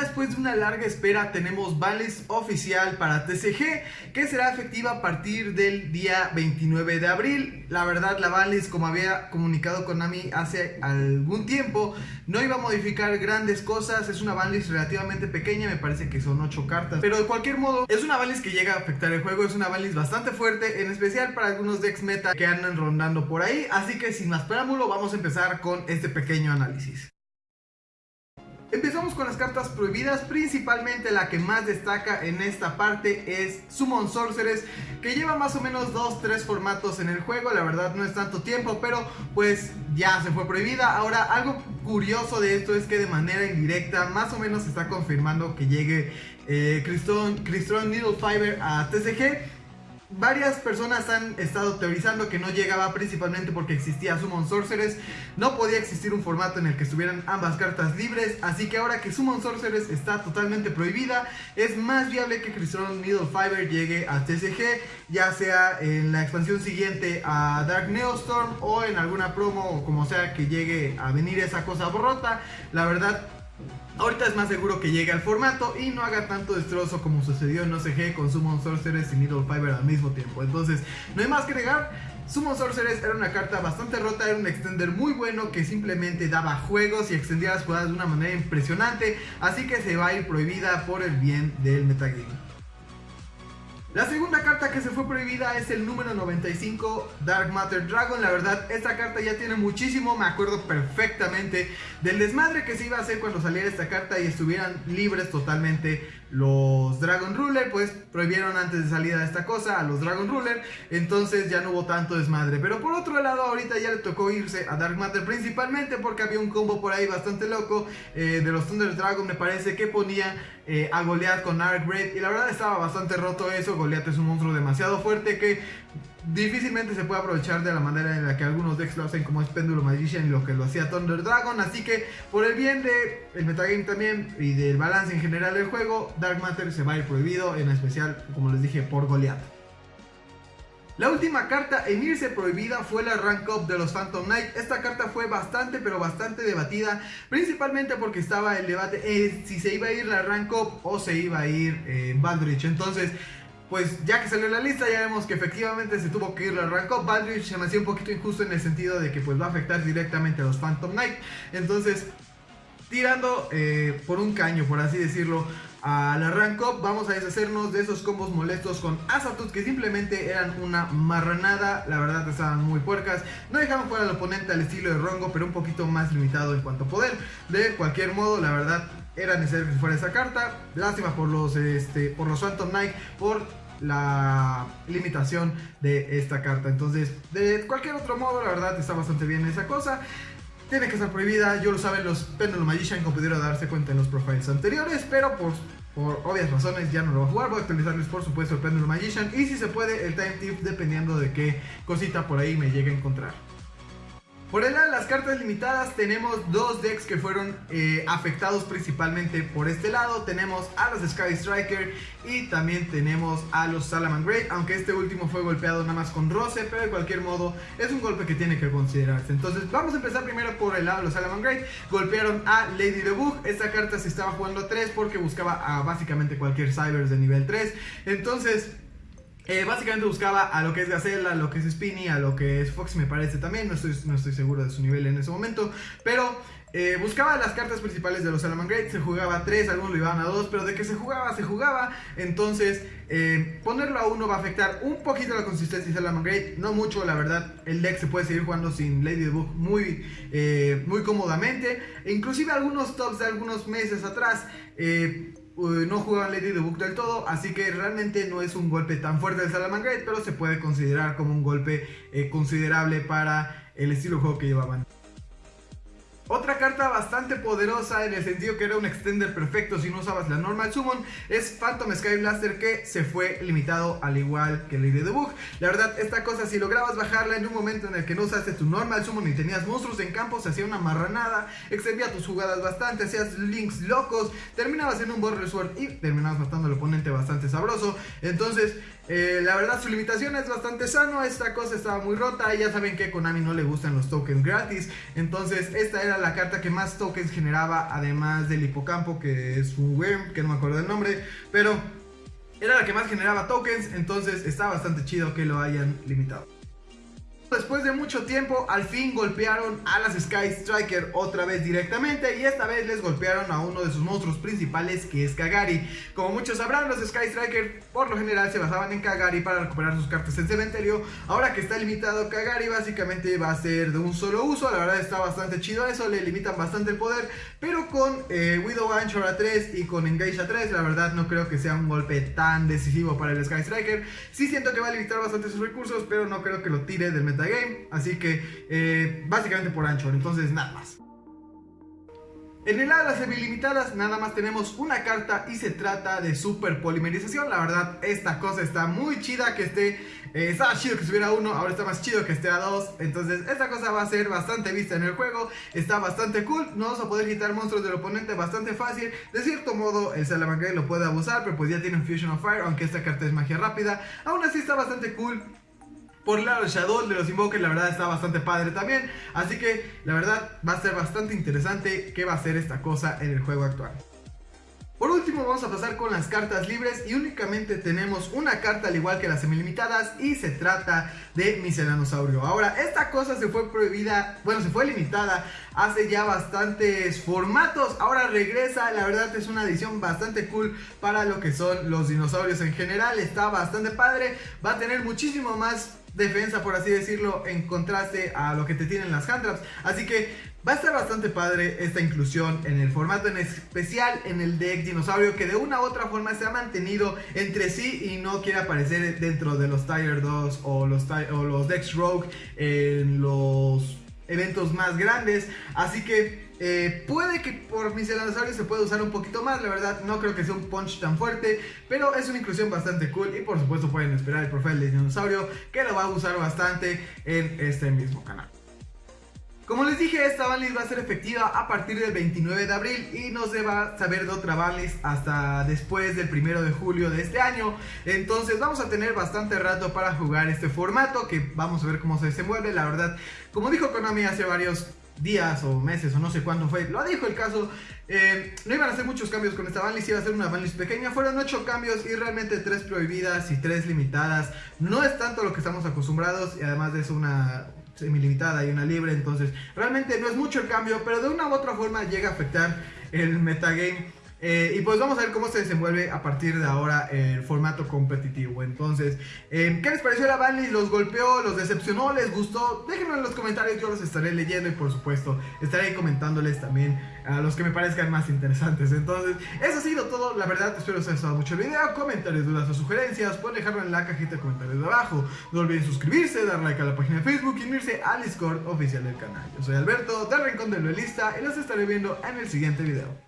después de una larga espera tenemos banlist oficial para TCG que será efectiva a partir del día 29 de abril. La verdad la banlist como había comunicado Konami hace algún tiempo no iba a modificar grandes cosas, es una banlist relativamente pequeña, me parece que son 8 cartas, pero de cualquier modo es una banlist que llega a afectar el juego, es una banlist bastante fuerte, en especial para algunos decks meta que andan rondando por ahí, así que sin más preámbulo vamos a empezar con este pequeño análisis. Empezamos con las cartas prohibidas, principalmente la que más destaca en esta parte es Summon Sorceress, que lleva más o menos 2-3 formatos en el juego, la verdad no es tanto tiempo, pero pues ya se fue prohibida. Ahora, algo curioso de esto es que de manera indirecta, más o menos se está confirmando que llegue eh, Crystron Needle Fiber a TCG, Varias personas han estado teorizando que no llegaba principalmente porque existía Summon Sorceress, no podía existir un formato en el que estuvieran ambas cartas libres, así que ahora que Summon Sorceress está totalmente prohibida, es más viable que Crystal Needle Fiber llegue a TCG, ya sea en la expansión siguiente a Dark Neostorm o en alguna promo o como sea que llegue a venir esa cosa rota. La verdad Ahorita es más seguro que llegue al formato y no haga tanto destrozo como sucedió en OCG con Summon Sorceress y Needle Fiber al mismo tiempo. Entonces, no hay más que negar. Summon Sorceress era una carta bastante rota, era un extender muy bueno que simplemente daba juegos y extendía las jugadas de una manera impresionante, así que se va a ir prohibida por el bien del metagame. La segunda carta que se fue prohibida es el número 95 Dark Matter Dragon. La verdad, esta carta ya tiene muchísimo, me acuerdo perfectamente del desmadre que se iba a hacer cuando saliera esta carta y estuvieran libres totalmente los Dragon Ruler, pues prohibieron antes de salida esta cosa a los Dragon Ruler, entonces ya no hubo tanto desmadre. Pero por otro lado, ahorita ya le tocó irse a Dark Matter principalmente porque había un combo por ahí bastante loco eh, de los Thunder Dragon, me parece que ponía eh, a Goliath con Arcgrave y la verdad estaba bastante roto eso. Goliath es un monstruo demasiado fuerte que difícilmente se puede aprovechar de la manera en la que algunos decks lo hacen como es Péndulo Magician y lo que lo hacía Thunder Dragon así que por el bien de el metagame también y del balance en general del juego Dark Matter se va a ir prohibido en especial como les dije por Goliath la última carta en irse prohibida fue la Rank Up de los Phantom Knight. Esta carta fue bastante pero bastante debatida, principalmente porque estaba el debate eh, si se iba a ir la Rank Up o se iba a ir eh, Bandrich. Entonces, pues ya que salió la lista ya vemos que efectivamente se tuvo que ir la rank up. Se me hacía un poquito injusto en el sentido de que pues va a afectar directamente a los Phantom Knight. Entonces, tirando eh, por un caño, por así decirlo, a la rank up, vamos a deshacernos de esos combos molestos con Azatut que simplemente eran una marranada, la verdad estaban muy puercas, no dejaban fuera al oponente al estilo de Rongo, pero un poquito más limitado en cuanto a poder. De cualquier modo, la verdad era necesario que fuera esa carta. Lástima por los, este, por los Phantom Knight, por la limitación de esta carta. Entonces, de cualquier otro modo, la verdad está bastante bien esa cosa. Tiene que estar prohibida, yo lo saben los Pendulum Magician como pudieron darse cuenta en los profiles anteriores, pero por, por obvias razones ya no lo voy a jugar, voy a actualizarles por supuesto el Pendulum Magician y si se puede el Time Tip dependiendo de qué cosita por ahí me llegue a encontrar. Por el lado de las cartas limitadas tenemos dos decks que fueron eh, afectados principalmente por este lado. Tenemos a los Sky Striker y también tenemos a los Salaman Great, aunque este último fue golpeado nada más con roce, pero de cualquier modo es un golpe que tiene que considerarse. Entonces vamos a empezar primero por el lado de los Salaman Great. Golpearon a Lady Book. Esta carta se estaba jugando a 3 porque buscaba a básicamente cualquier Cybers de nivel 3. Entonces eh, básicamente buscaba a lo que es Gacela, a lo que es Spinny, a lo que es Fox me parece también, no estoy, no estoy seguro de su nivel en ese momento, pero eh, buscaba las cartas principales de los Salaman Great, se jugaba a 3, algunos lo iban a 2, pero de que se jugaba, se jugaba, entonces eh, ponerlo a 1 va a afectar un poquito la consistencia de Salaman Great, no mucho la verdad, el deck se puede seguir jugando sin Lady the Book muy, muy cómodamente, e inclusive algunos tops de algunos meses atrás, no jugaban Book del todo, así que realmente no es un golpe tan fuerte del Salamangreat, pero se puede considerar como un golpe eh, considerable para el estilo de juego que llevaban. Otra carta bastante poderosa en el sentido que era un extender perfecto si no usabas la normal summon es Phantom Sky Blaster que se fue limitado al igual que Lady the Book. La verdad esta cosa si lograbas bajarla en un momento en el que no usaste tu normal summon y tenías monstruos en campo se hacía una marranada, extendía tus jugadas bastante, hacías links locos, terminabas en un Border Sword y terminabas matando al oponente bastante sabroso. Entonces eh, la verdad su limitación es bastante sano, esta cosa estaba muy rota. Ya saben que a Konami no le gustan los tokens gratis, entonces esta era la carta que más tokens generaba, además del hipocampo, que es un worm, que no me acuerdo del nombre, pero era la que más generaba tokens, entonces está bastante chido que lo hayan limitado. Después de mucho tiempo, al fin golpearon a las Sky Striker otra vez directamente y esta vez les golpearon a uno de sus monstruos principales que es Kagari. Como muchos sabrán, los Sky Striker por lo general se basaban en Kagari para recuperar sus cartas en cementerio. Ahora que está limitado Kagari básicamente va a ser de un solo uso, la verdad está bastante chido eso, le limitan bastante el poder, pero con eh, Widow Anchor a 3 y con Engage a 3 la verdad no creo que sea un golpe tan decisivo para el Sky Striker. Sí siento que va a limitar bastante sus recursos, pero no creo que lo tire del game así que eh, básicamente por Anchor, entonces nada más. En el las semi-limitadas nada más tenemos una carta y se trata de super polimerización. La verdad, esta cosa está muy chida que esté... Eh, estaba chido que estuviera uno, ahora está más chido que esté a dos. Entonces esta cosa va a ser bastante vista en el juego. Está bastante cool. No vamos a poder quitar monstruos del oponente bastante fácil. De cierto modo, el Salamangreat lo puede abusar, pero pues ya tiene un Fusion of Fire, aunque esta carta es magia rápida. Aún así está bastante cool. Por el lado de Shadow de los Invoker la verdad está bastante padre también. Así que la verdad va a ser bastante interesante qué va a ser esta cosa en el juego actual. Por último vamos a pasar con las cartas libres y únicamente tenemos una carta al igual que las semilimitadas y se trata de Miselanosaurio. Ahora esta cosa se fue prohibida, bueno se fue limitada hace ya bastantes formatos, ahora regresa, la verdad es una edición bastante cool para lo que son los dinosaurios en general, está bastante padre, va a tener muchísimo más defensa, por así decirlo, en contraste a lo que te tienen las hand traps. Así que va a estar bastante padre esta inclusión en el formato, en especial en el deck dinosaurio, que de una u otra forma se ha mantenido entre sí y no quiere aparecer dentro de los Tiger 2 o los, o los decks Rogue en los eventos más grandes. Así que eh, puede que por mis dinosaurios se pueda usar un poquito más, la verdad no creo que sea un punch tan fuerte, pero es una inclusión bastante cool y por supuesto pueden esperar el profile de dinosaurio que lo va a usar bastante en este mismo canal. Como les dije, esta banlist va a ser efectiva a partir del 29 de abril y no se va a saber de otra banlist hasta después del 1 de julio de este año. Entonces vamos a tener bastante rato para jugar este formato que vamos a ver cómo se desenvuelve. La verdad, como dijo Konami hace varios días o meses o no sé cuándo fue, lo dijo el caso, eh, no iban a hacer muchos cambios con esta banlist, iba a ser una banlist pequeña, fueron 8 cambios y realmente 3 prohibidas y 3 limitadas, no es tanto lo que estamos acostumbrados y además es una semi-limitada y una libre, entonces realmente no es mucho el cambio, pero de una u otra forma llega a afectar el metagame eh, y pues vamos a ver cómo se desenvuelve a partir de ahora el formato competitivo. Entonces, eh, ¿qué les pareció la banlist? ¿Los golpeó? ¿Los decepcionó? ¿Les gustó? Déjenme en los comentarios, yo los estaré leyendo y por supuesto estaré comentándoles también a los que me parezcan más interesantes. Entonces, eso ha sido todo. La verdad, espero que os haya gustado mucho el video. Comentarios, dudas o sugerencias, pueden dejarlo en la cajita de comentarios de abajo. No olviden suscribirse, dar like a la página de Facebook y unirse al Discord oficial del canal. Yo soy Alberto, del Rincón del Duelista y los estaré viendo en el siguiente video.